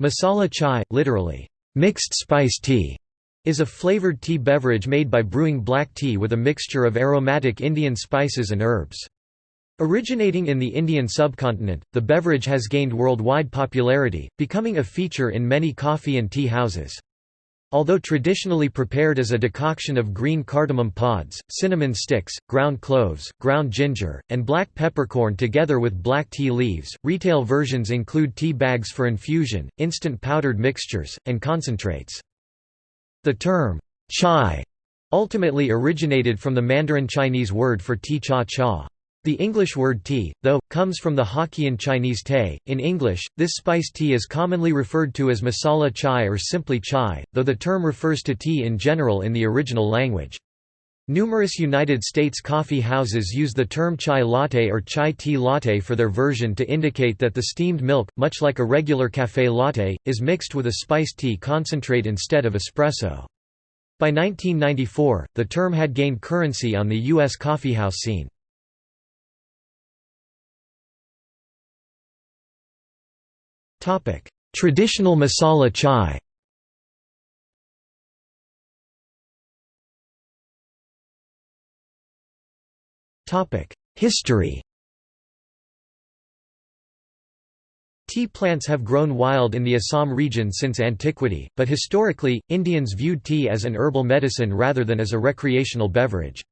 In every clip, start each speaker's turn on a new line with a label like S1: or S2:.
S1: Masala chai, literally, mixed spice tea, is a flavored tea beverage made by brewing black tea with a mixture of aromatic Indian spices and herbs. Originating in the Indian subcontinent, the beverage has gained worldwide popularity, becoming a feature in many coffee and tea houses. Although traditionally prepared as a decoction of green cardamom pods, cinnamon sticks, ground cloves, ground ginger, and black peppercorn together with black tea leaves, retail versions include tea bags for infusion, instant powdered mixtures, and concentrates. The term, chai, ultimately originated from the Mandarin Chinese word for tea cha cha. The English word tea, though, comes from the Hokkien Chinese te. In English, this spiced tea is commonly referred to as masala chai or simply chai, though the term refers to tea in general in the original language. Numerous United States coffee houses use the term chai latte or chai tea latte for their version to indicate that the steamed milk, much like a regular café latte, is mixed with a spiced tea concentrate instead of espresso. By 1994, the term had gained currency on the U.S. coffeehouse scene. Traditional masala chai. History. Tea plants have grown wild in the Assam region since antiquity, but historically, Indians viewed tea as an herbal medicine rather than as a recreational beverage.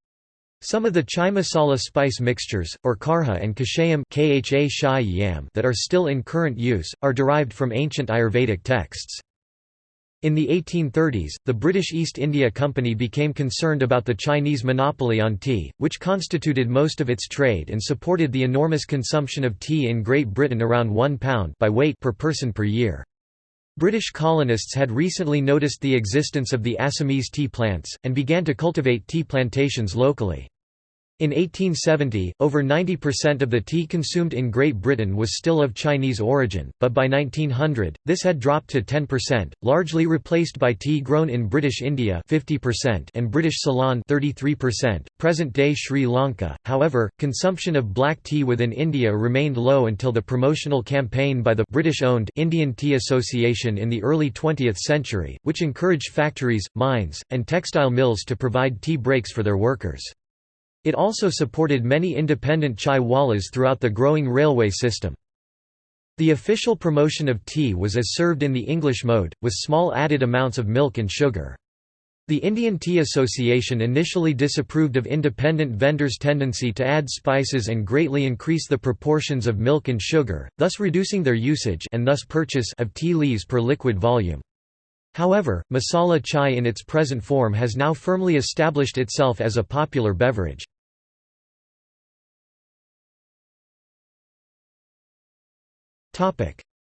S1: Some of the chai masala spice mixtures, or karha and kashayam that are still in current use, are derived from ancient Ayurvedic texts. In the 1830s, the British East India Company became concerned about the Chinese monopoly on tea, which constituted most of its trade and supported the enormous consumption of tea in Great Britain around one pound by weight per person per year. British colonists had recently noticed the existence of the Assamese tea plants, and began to cultivate tea plantations locally. In 1870, over 90% of the tea consumed in Great Britain was still of Chinese origin, but by 1900, this had dropped to 10%, largely replaced by tea grown in British India 50% and British Ceylon 33%, present-day Sri Lanka. However, consumption of black tea within India remained low until the promotional campaign by the British-owned Indian Tea Association in the early 20th century, which encouraged factories, mines, and textile mills to provide tea breaks for their workers. It also supported many independent chai wallas throughout the growing railway system. The official promotion of tea was as served in the English mode, with small added amounts of milk and sugar. The Indian Tea Association initially disapproved of independent vendors' tendency to add spices and greatly increase the proportions of milk and sugar, thus reducing their usage and thus purchase of tea leaves per liquid volume. However, masala chai in its present form has now firmly established itself as a popular beverage.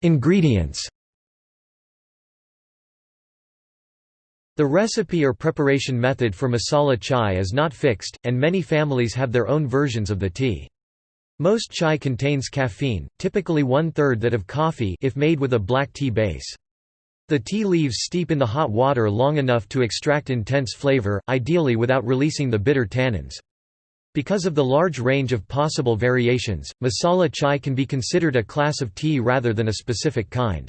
S1: Ingredients The recipe or preparation method for masala chai is not fixed, and many families have their own versions of the tea. Most chai contains caffeine, typically one-third that of coffee if made with a black tea base. The tea leaves steep in the hot water long enough to extract intense flavor, ideally without releasing the bitter tannins. Because of the large range of possible variations, masala chai can be considered a class of tea rather than a specific kind.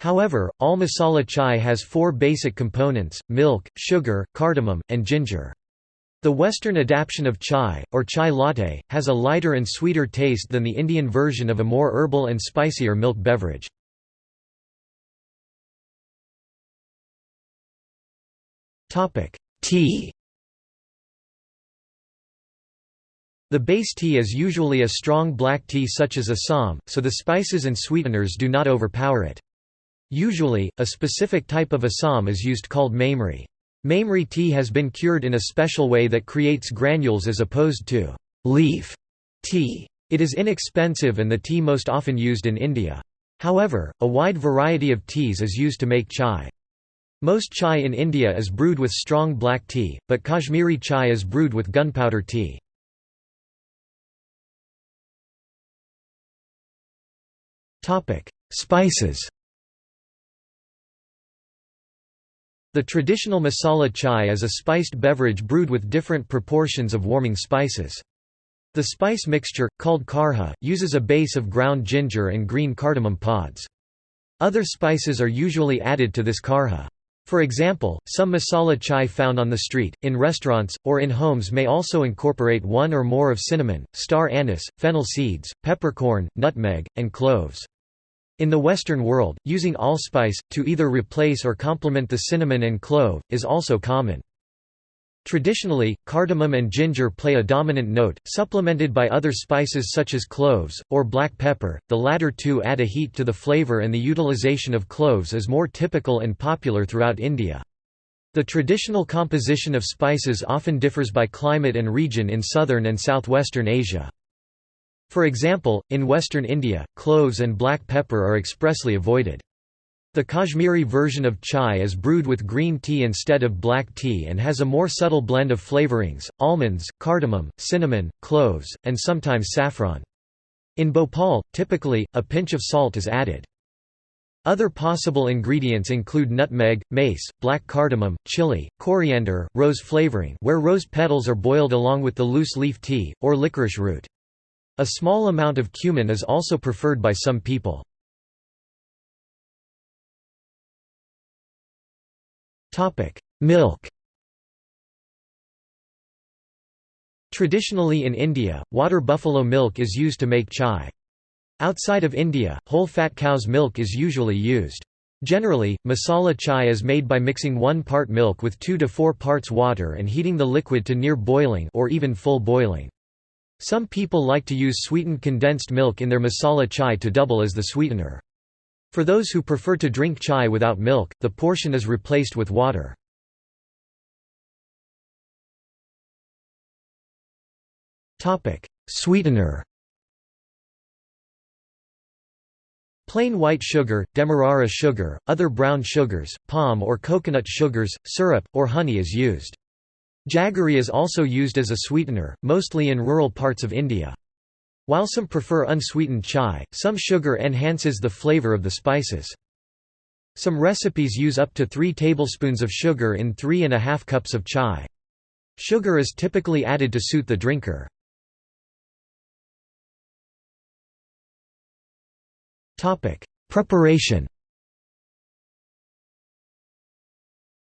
S1: However, all masala chai has four basic components, milk, sugar, cardamom, and ginger. The Western adaptation of chai, or chai latte, has a lighter and sweeter taste than the Indian version of a more herbal and spicier milk beverage. Tea The base tea is usually a strong black tea such as Assam, so the spices and sweeteners do not overpower it. Usually, a specific type of Assam is used called mamri. Mamri tea has been cured in a special way that creates granules as opposed to leaf tea. It is inexpensive and the tea most often used in India. However, a wide variety of teas is used to make chai. Most chai in India is brewed with strong black tea, but Kashmiri chai is brewed with gunpowder tea. Spices The traditional masala chai is a spiced beverage brewed with different proportions of warming spices. The spice mixture, called karha, uses a base of ground ginger and green cardamom pods. Other spices are usually added to this karha. For example, some masala chai found on the street, in restaurants, or in homes may also incorporate one or more of cinnamon, star anise, fennel seeds, peppercorn, nutmeg, and cloves. In the Western world, using allspice, to either replace or complement the cinnamon and clove, is also common. Traditionally, cardamom and ginger play a dominant note, supplemented by other spices such as cloves, or black pepper, the latter two add a heat to the flavor and the utilization of cloves is more typical and popular throughout India. The traditional composition of spices often differs by climate and region in southern and southwestern Asia. For example, in western India, cloves and black pepper are expressly avoided. The Kashmiri version of chai is brewed with green tea instead of black tea and has a more subtle blend of flavorings, almonds, cardamom, cinnamon, cloves, and sometimes saffron. In Bhopal, typically, a pinch of salt is added. Other possible ingredients include nutmeg, mace, black cardamom, chili, coriander, rose flavoring where rose petals are boiled along with the loose leaf tea, or licorice root. A small amount of cumin is also preferred by some people. Milk Traditionally in India, water buffalo milk is used to make chai. Outside of India, whole-fat cow's milk is usually used. Generally, masala chai is made by mixing one part milk with 2 to 4 parts water and heating the liquid to near boiling or even full boiling. Some people like to use sweetened condensed milk in their masala chai to double as the sweetener. For those who prefer to drink chai without milk, the portion is replaced with water. Sweetener Plain white sugar, demerara sugar, other brown sugars, palm or coconut sugars, syrup, or honey is used. Jaggery is also used as a sweetener, mostly in rural parts of India. While some prefer unsweetened chai, some sugar enhances the flavor of the spices. Some recipes use up to 3 tablespoons of sugar in 3 and a half cups of chai. Sugar is typically added to suit the drinker. Preparation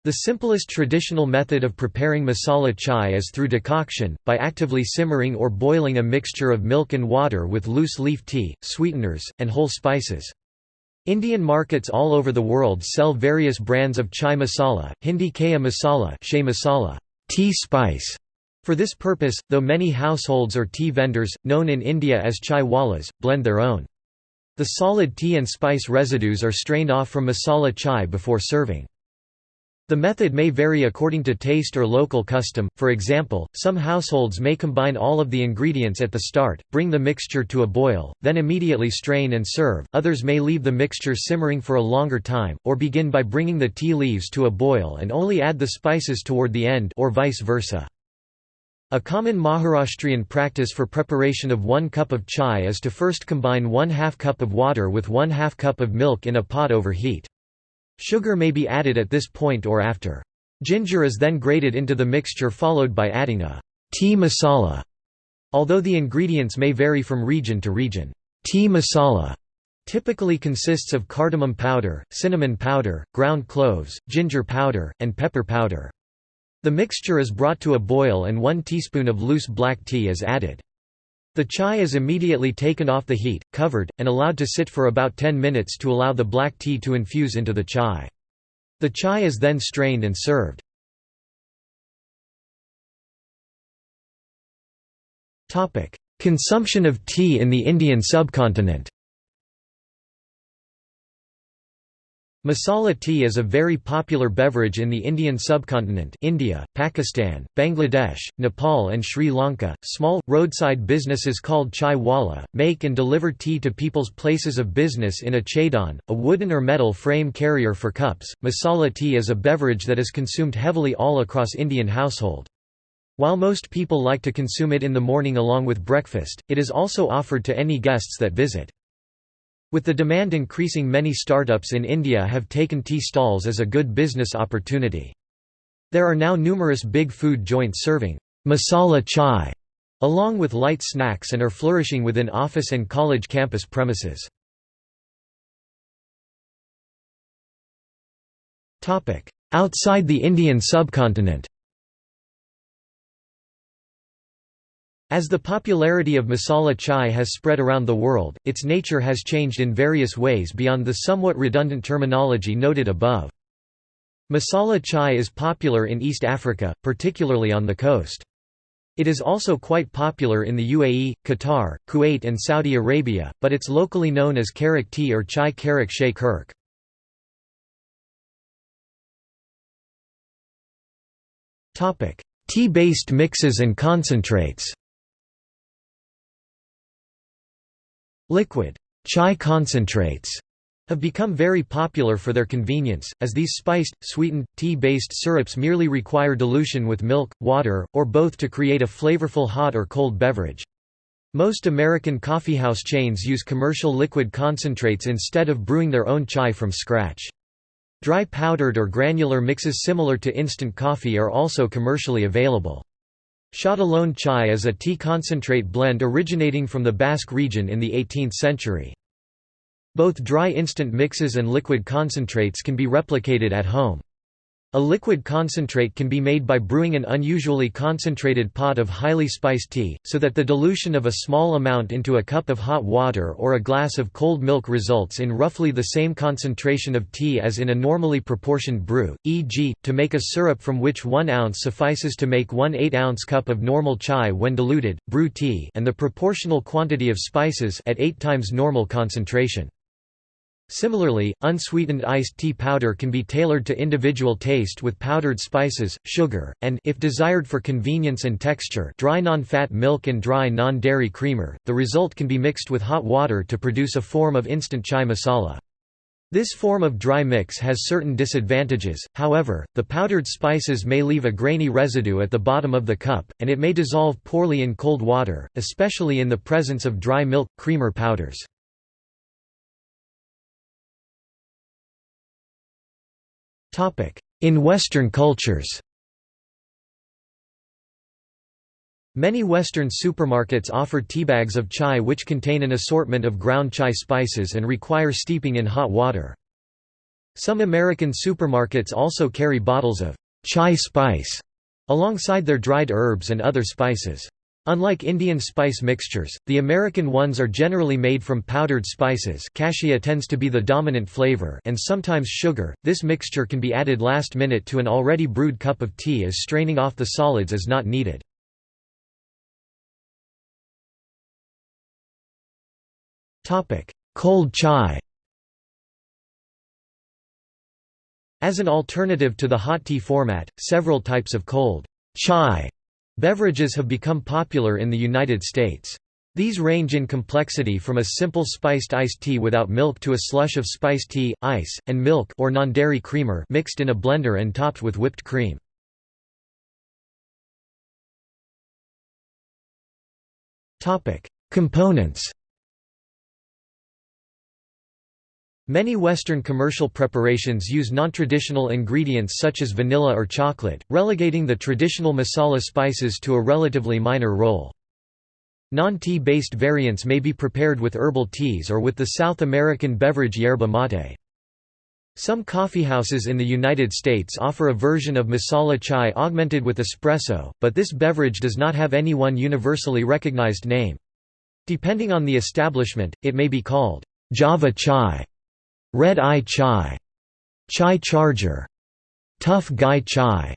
S1: The simplest traditional method of preparing masala chai is through decoction, by actively simmering or boiling a mixture of milk and water with loose leaf tea, sweeteners, and whole spices. Indian markets all over the world sell various brands of chai masala, Hindi kaya masala, shea masala tea spice. For this purpose, though many households or tea vendors, known in India as chai wallas, blend their own. The solid tea and spice residues are strained off from masala chai before serving. The method may vary according to taste or local custom, for example, some households may combine all of the ingredients at the start, bring the mixture to a boil, then immediately strain and serve, others may leave the mixture simmering for a longer time, or begin by bringing the tea leaves to a boil and only add the spices toward the end or vice versa. A common Maharashtrian practice for preparation of one cup of chai is to first combine one half cup of water with one half cup of milk in a pot over heat. Sugar may be added at this point or after. Ginger is then grated into the mixture followed by adding a tea masala. Although the ingredients may vary from region to region, tea masala typically consists of cardamom powder, cinnamon powder, ground cloves, ginger powder, and pepper powder. The mixture is brought to a boil and one teaspoon of loose black tea is added. The chai is immediately taken off the heat, covered, and allowed to sit for about 10 minutes to allow the black tea to infuse into the chai. The chai is then strained and served. Consumption of tea in the Indian subcontinent Masala tea is a very popular beverage in the Indian subcontinent India, Pakistan, Bangladesh, Nepal and Sri Lanka. Small, roadside businesses called chai wala, make and deliver tea to people's places of business in a chaidan, a wooden or metal frame carrier for cups. Masala tea is a beverage that is consumed heavily all across Indian household. While most people like to consume it in the morning along with breakfast, it is also offered to any guests that visit. With the demand increasing many startups in India have taken tea stalls as a good business opportunity. There are now numerous big food joints serving masala chai along with light snacks and are flourishing within office and college campus premises. Outside the Indian subcontinent As the popularity of masala chai has spread around the world, its nature has changed in various ways beyond the somewhat redundant terminology noted above. Masala chai is popular in East Africa, particularly on the coast. It is also quite popular in the UAE, Qatar, Kuwait and Saudi Arabia, but it's locally known as karak tea or chai karak shea kurk. Tea-based mixes and concentrates Liquid chai concentrates have become very popular for their convenience, as these spiced, sweetened, tea-based syrups merely require dilution with milk, water, or both to create a flavorful hot or cold beverage. Most American coffeehouse chains use commercial liquid concentrates instead of brewing their own chai from scratch. Dry powdered or granular mixes similar to instant coffee are also commercially available. Châtillon chai is a tea concentrate blend originating from the Basque region in the 18th century. Both dry instant mixes and liquid concentrates can be replicated at home. A liquid concentrate can be made by brewing an unusually concentrated pot of highly spiced tea, so that the dilution of a small amount into a cup of hot water or a glass of cold milk results in roughly the same concentration of tea as in a normally proportioned brew, e.g., to make a syrup from which 1 ounce suffices to make one 8-ounce cup of normal chai when diluted, brew tea and the proportional quantity of spices at 8 times normal concentration. Similarly, unsweetened iced tea powder can be tailored to individual taste with powdered spices, sugar, and if desired for convenience and texture, dry non-fat milk and dry non-dairy creamer. The result can be mixed with hot water to produce a form of instant chai masala. This form of dry mix has certain disadvantages, however, the powdered spices may leave a grainy residue at the bottom of the cup, and it may dissolve poorly in cold water, especially in the presence of dry milk, creamer powders. In Western cultures Many Western supermarkets offer teabags of chai which contain an assortment of ground chai spices and require steeping in hot water. Some American supermarkets also carry bottles of chai spice alongside their dried herbs and other spices. Unlike Indian spice mixtures, the American ones are generally made from powdered spices cassia tends to be the dominant flavor and sometimes sugar. This mixture can be added last minute to an already brewed cup of tea as straining off the solids is not needed. Cold chai As an alternative to the hot tea format, several types of cold chai Beverages have become popular in the United States. These range in complexity from a simple spiced iced tea without milk to a slush of spiced tea, ice, and milk or non-dairy creamer mixed in a blender and topped with whipped cream. Components Many Western commercial preparations use non-traditional ingredients such as vanilla or chocolate, relegating the traditional masala spices to a relatively minor role. Non-tea based variants may be prepared with herbal teas or with the South American beverage yerba mate. Some coffeehouses in the United States offer a version of masala chai augmented with espresso, but this beverage does not have any one universally recognized name. Depending on the establishment, it may be called Java chai Red Eye Chai, Chai Charger, Tough Guy Chai,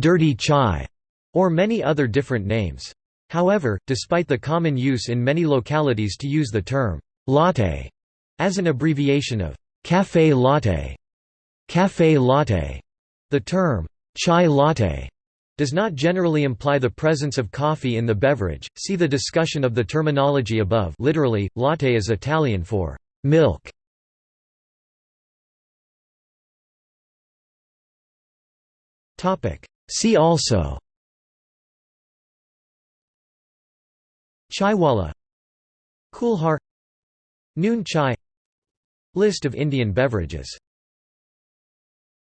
S1: Dirty Chai, or many other different names. However, despite the common use in many localities to use the term latte as an abbreviation of café latte, café latte, the term chai latte does not generally imply the presence of coffee in the beverage. See the discussion of the terminology above. Literally, latte is Italian for milk. See also. Chaiwala. Kulhar Noon chai. List of Indian beverages